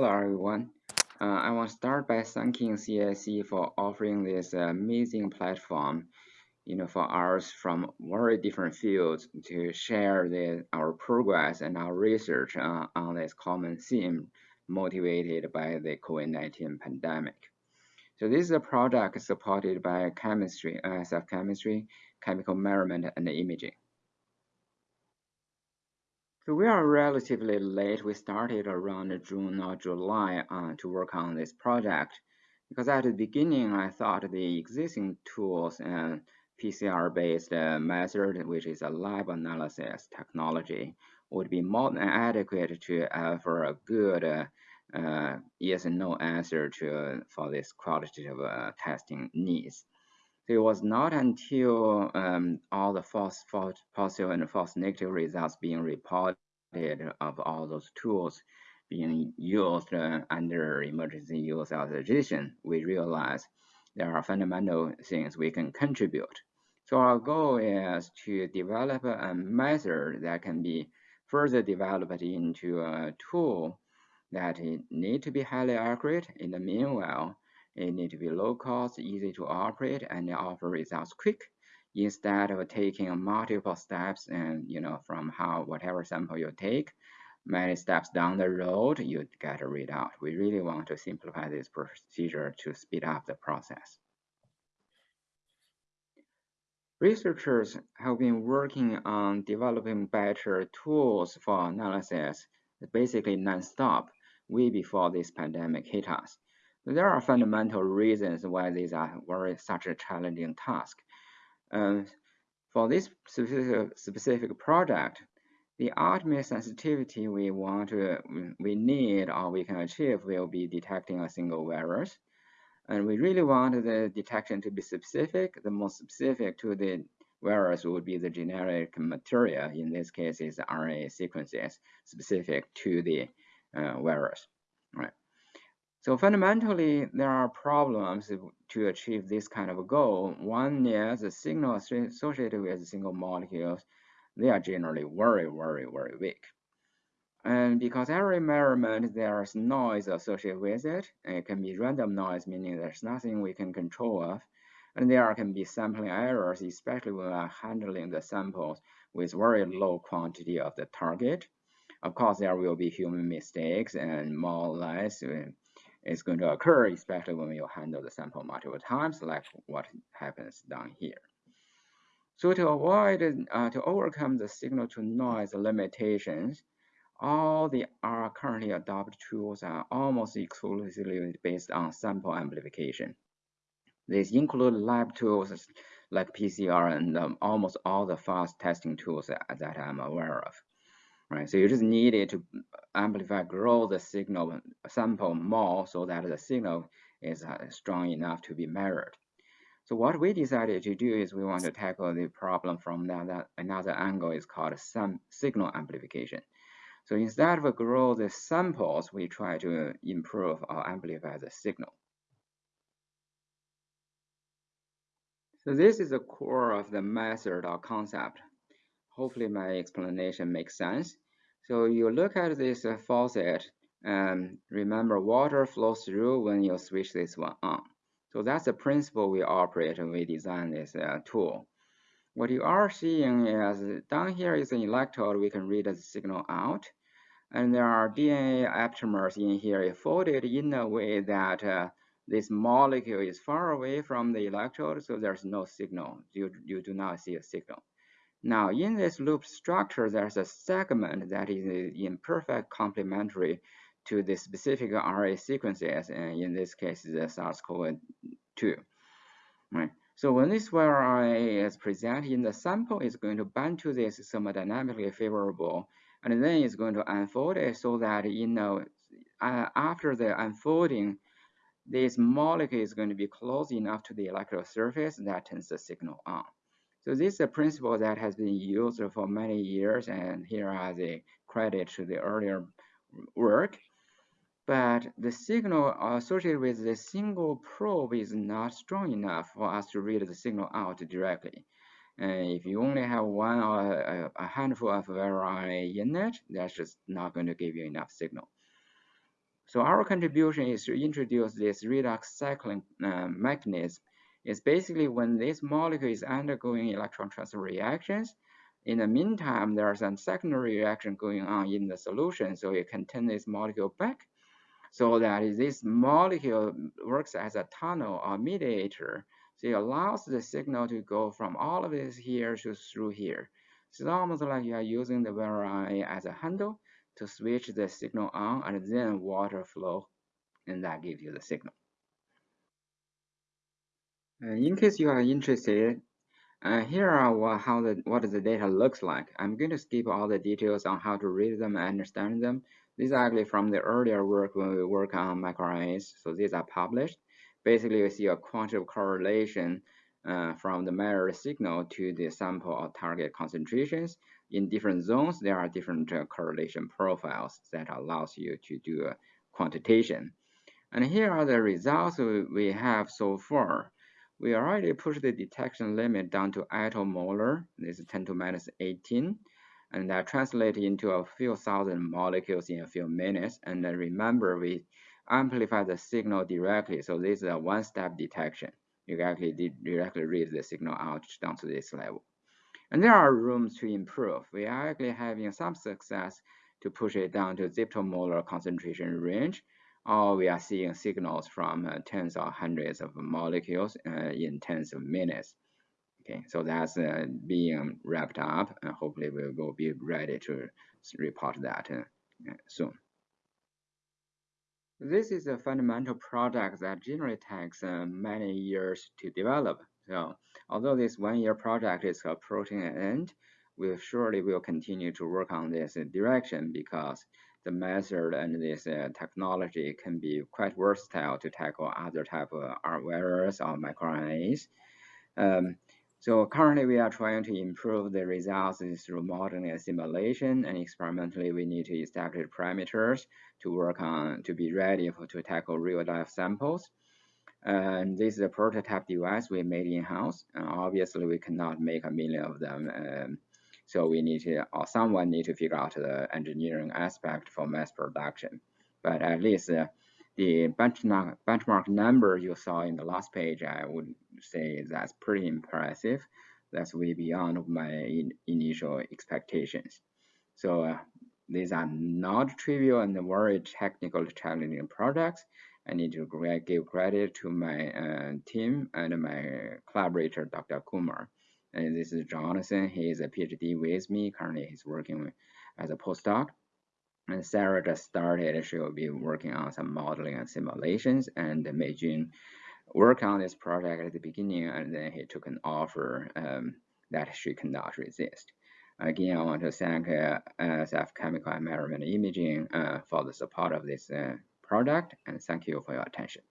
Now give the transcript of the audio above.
Hello, everyone. Uh, I want to start by thanking CSC for offering this amazing platform, you know, for us from very different fields to share the, our progress and our research uh, on this common theme motivated by the COVID-19 pandemic. So this is a project supported by chemistry, NSF chemistry, chemical measurement, and imaging. So we are relatively late. We started around June or July uh, to work on this project because at the beginning I thought the existing tools and PCR-based uh, method, which is a lab analysis technology, would be more than adequate to offer a good uh, uh, yes and no answer to for this qualitative uh, testing needs. It was not until um, all the false, false positive and false negative results being reported of all those tools being used uh, under emergency use authorization, we realize there are fundamental things we can contribute. So our goal is to develop a method that can be further developed into a tool that need to be highly accurate. In the meanwhile, it need to be low cost, easy to operate, and offer results quick. Instead of taking multiple steps and you know from how whatever sample you take many steps down the road you get a readout we really want to simplify this procedure to speed up the process. Researchers have been working on developing better tools for analysis basically non-stop way before this pandemic hit us there are fundamental reasons why these are very such a challenging task. Um, for this specific, specific the ultimate sensitivity we want to, we need or we can achieve will be detecting a single virus. And we really want the detection to be specific. The most specific to the virus would be the genetic material. In this case, is RNA sequences specific to the uh, virus. Right. So fundamentally, there are problems to achieve this kind of a goal. One is the signal associated with single molecules. They are generally very, very, very weak. And because every measurement, there's noise associated with it. It can be random noise, meaning there's nothing we can control of. And there can be sampling errors, especially when we are handling the samples with very low quantity of the target. Of course, there will be human mistakes and more or less is going to occur, especially when you handle the sample multiple times, like what happens down here. So to avoid, uh, to overcome the signal to noise limitations, all the are currently adopted tools are almost exclusively based on sample amplification. These include lab tools like PCR and um, almost all the fast testing tools that, that I'm aware of right? So you just needed to amplify, grow the signal sample more so that the signal is uh, strong enough to be measured. So what we decided to do is we want to tackle the problem from that, another angle is called some signal amplification. So instead of grow the samples, we try to improve or amplify the signal. So this is the core of the method or concept. Hopefully my explanation makes sense. So you look at this uh, faucet and remember water flows through when you switch this one on. So that's the principle we operate when we design this uh, tool. What you are seeing is down here is an electrode, we can read the signal out. And there are DNA aptamers in here folded in a way that uh, this molecule is far away from the electrode, so there's no signal. You, you do not see a signal. Now, in this loop structure, there's a segment that is imperfect complementary to the specific RNA sequences, and in this case, the SARS-CoV-2. Right. So when this RNA is presented in the sample, it's going to bind to this thermodynamically favorable, and then it's going to unfold it so that you know uh, after the unfolding, this molecule is going to be close enough to the electrode surface that turns the signal on. So this is a principle that has been used for many years, and here are the credit to the earlier work. But the signal associated with the single probe is not strong enough for us to read the signal out directly. And if you only have one or a handful of RNA in it, that's just not going to give you enough signal. So our contribution is to introduce this redox cycling uh, mechanism. It's basically when this molecule is undergoing electron transfer reactions, in the meantime, there's a secondary reaction going on in the solution, so you can turn this molecule back so that this molecule works as a tunnel or mediator. So it allows the signal to go from all of this here to through here. So it's almost like you are using the RNA as a handle to switch the signal on and then water flow, and that gives you the signal. Uh, in case you are interested, uh, here are what, how the what the data looks like. I'm going to skip all the details on how to read them and understand them. These are actually from the earlier work when we work on microRNAs, so these are published. Basically, we see a quantitative correlation uh, from the measured signal to the sample or target concentrations. In different zones, there are different uh, correlation profiles that allows you to do a quantitation. And here are the results we have so far. We already pushed the detection limit down to attomolar, this is 10 to minus 18 and that translates into a few thousand molecules in a few minutes. And then remember, we amplify the signal directly. So this is a one-step detection. You actually directly read the signal out down to this level. And there are rooms to improve. We are actually having some success to push it down to zeptomolar concentration range, or we are seeing signals from uh, tens or hundreds of molecules uh, in tens of minutes. Okay, so that's uh, being wrapped up, and hopefully we will be ready to report that uh, soon. This is a fundamental project that generally takes uh, many years to develop. So although this one-year project is approaching an end, we surely will continue to work on this direction because the method and this uh, technology can be quite versatile to tackle other type of viruses or microRNAs. Um, so currently we are trying to improve the results through modeling and simulation and experimentally we need to establish parameters to work on to be ready for, to tackle real life samples. And this is a prototype device we made in-house. Obviously we cannot make a million of them. Um, so we need to, or someone need to figure out the engineering aspect for mass production. But at least uh, the benchmark, benchmark number you saw in the last page, I would say that's pretty impressive. That's way beyond my in, initial expectations. So uh, these are not trivial and very technical challenging projects. I need to give credit to my uh, team and my collaborator, Dr. Kumar. And this is Jonathan. He is a PhD with me. Currently, he's working as a postdoc. And Sarah just started, she will be working on some modeling and simulations, and Mei Jun worked on this project at the beginning, and then he took an offer um, that she cannot resist. Again, I want to thank uh, NSF Chemical Environment Imaging uh, for the support of this uh, product, and thank you for your attention.